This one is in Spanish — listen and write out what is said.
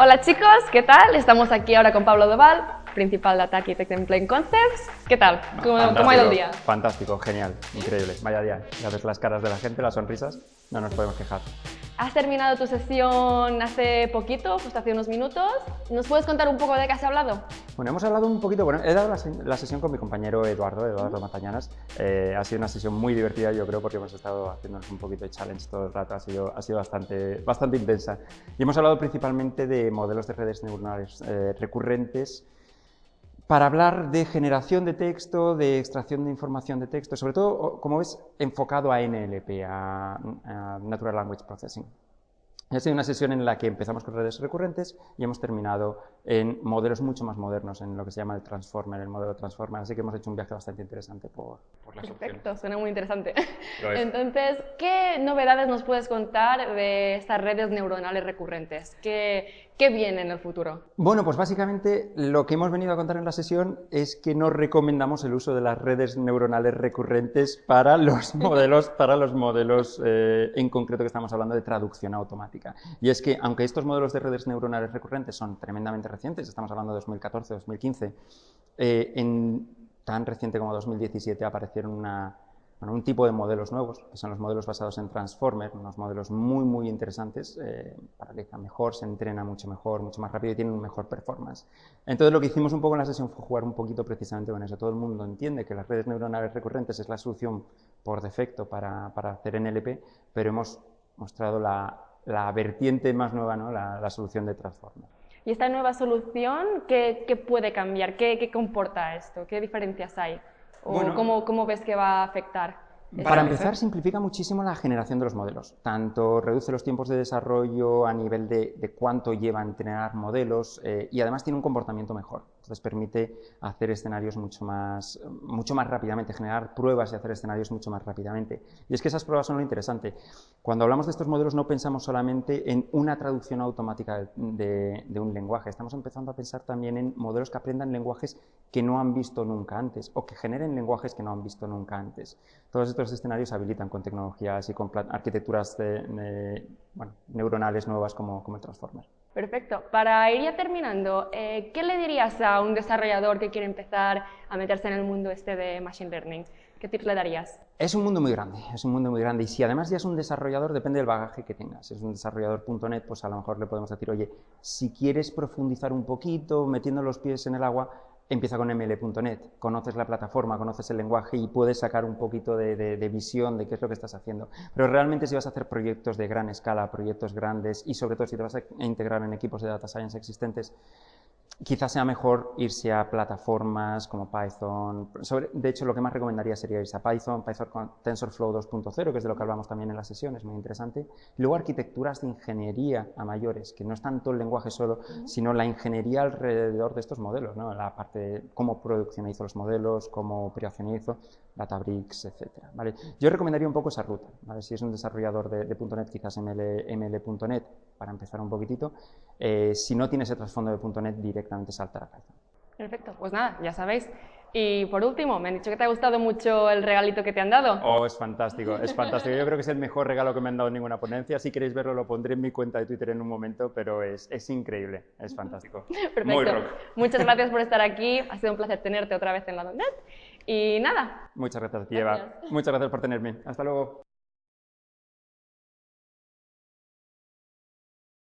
Hola chicos, ¿qué tal? Estamos aquí ahora con Pablo Doval, principal Data Architect en Plain Concepts. ¿Qué tal? ¿Cómo, ¿Cómo, ha ido el día? Fantástico, genial, increíble. Vaya día. Ya ves las caras de la gente, las sonrisas, no nos podemos quejar. Has terminado tu sesión hace poquito, justo hace unos minutos. ¿Nos puedes contar un poco de qué has hablado? Bueno, hemos hablado un poquito, bueno, he dado la, sesión con mi compañero Eduardo, Eduardo Matañanas. Eh, ha sido una sesión muy divertida, yo creo, porque hemos estado haciéndonos un poquito de challenge todo el rato, ha sido, bastante, bastante intensa. Y hemos hablado principalmente de modelos de redes neuronales eh, recurrentes, para hablar de generación de texto, de extracción de información de texto, sobre todo, como ves, enfocado a NLP, a, Natural Language Processing. Ha sido una sesión en la que empezamos con redes recurrentes y hemos terminado en modelos mucho más modernos, en lo que se llama el Transformer, el modelo Transformer. Así que hemos hecho un viaje bastante interesante por, por las Perfecto, suena muy interesante. Entonces, ¿qué novedades nos puedes contar de estas redes neuronales recurrentes? ¿Qué, ¿Qué viene en el futuro? Bueno, pues básicamente lo que hemos venido a contar en la sesión es que no recomendamos el uso de las redes neuronales recurrentes para los modelos, para los modelos eh, en concreto que estamos hablando de traducción automática. Y es que, aunque estos modelos de redes neuronales recurrentes son tremendamente recientes, estamos hablando de 2014, 2015, eh, en tan reciente como 2017 aparecieron una bueno, un tipo de modelos nuevos, que son los modelos basados en Transformer, unos modelos muy, muy interesantes, eh, paraliza mejor, se entrena mucho mejor, mucho más rápido y tiene un mejor performance. Entonces lo que hicimos un poco en la sesión fue jugar un poquito precisamente con eso. Todo el mundo entiende que las redes neuronales recurrentes es la solución por defecto para, para hacer NLP, pero hemos mostrado la, la vertiente más nueva, ¿no? la, la solución de Transformer. ¿Y esta nueva solución qué, qué puede cambiar? ¿Qué, ¿Qué comporta esto? ¿Qué diferencias hay? ¿O cómo, cómo ves que va a afectar? Para empezar, simplifica muchísimo la generación de los modelos. Tanto reduce los tiempos de desarrollo a nivel de, cuánto lleva a entrenar modelos eh, y además tiene un comportamiento mejor. Entonces permite hacer escenarios mucho más, mucho más rápidamente, generar pruebas y hacer escenarios mucho más rápidamente. Y es que esas pruebas son lo interesante. Cuando hablamos de estos modelos no pensamos solamente en una traducción automática de, un lenguaje. Estamos empezando a pensar también en modelos que aprendan lenguajes que no han visto nunca antes o que generen lenguajes que no han visto nunca antes. Todos estos escenarios habilitan con tecnologías y con arquitecturas neuronales nuevas como, como el Transformer. Perfecto. Para ir ya terminando, eh, ¿qué le dirías a un desarrollador que quiere empezar a meterse en el mundo este de Machine Learning? ¿Qué tips le darías? Es un mundo muy grande, es un mundo muy grande. Y si además ya es un desarrollador, depende del bagaje que tengas. Si es un desarrollador.net, pues a lo mejor le podemos decir, oye, si quieres profundizar un poquito, metiendo los pies en el agua, empieza con ml.net, conoces la plataforma, conoces el lenguaje y puedes sacar un poquito de, visión de qué es lo que estás haciendo. Pero realmente si vas a hacer proyectos de gran escala, proyectos grandes y sobre todo si te vas a integrar en equipos de data science existentes, quizás sea mejor irse a plataformas como Python. de hecho, lo que más recomendaría sería irse a Python, Python con TensorFlow 2.0, que es de lo que hablamos también en la sesión, es muy interesante. luego arquitecturas de ingeniería a mayores, que no es tanto el lenguaje solo, sino la ingeniería alrededor de estos modelos, ¿no? la parte de cómo produccionizo los modelos, cómo operacionizo, Databricks, etc. ¿vale? Yo recomendaría un poco esa ruta. ¿vale? Si es un desarrollador de, .NET, quizás ML.NET para empezar un poquitito. Eh, si no tienes el trasfondo de .NET, directamente saltar a Python. Perfecto, pues nada, ya sabéis. Y por último, me han dicho que te ha gustado mucho el regalito que te han dado. Oh, es fantástico, es fantástico. Yo creo que es el mejor regalo que me han dado en ninguna ponencia. Si queréis verlo, lo pondré en mi cuenta de Twitter en un momento, pero es, es increíble, es fantástico. Perfecto. Muy rock. Muchas gracias por estar aquí. Ha sido un placer tenerte otra vez en la .NET. Y nada. Muchas gracias, Eva. Muchas gracias por tenerme. Hasta luego.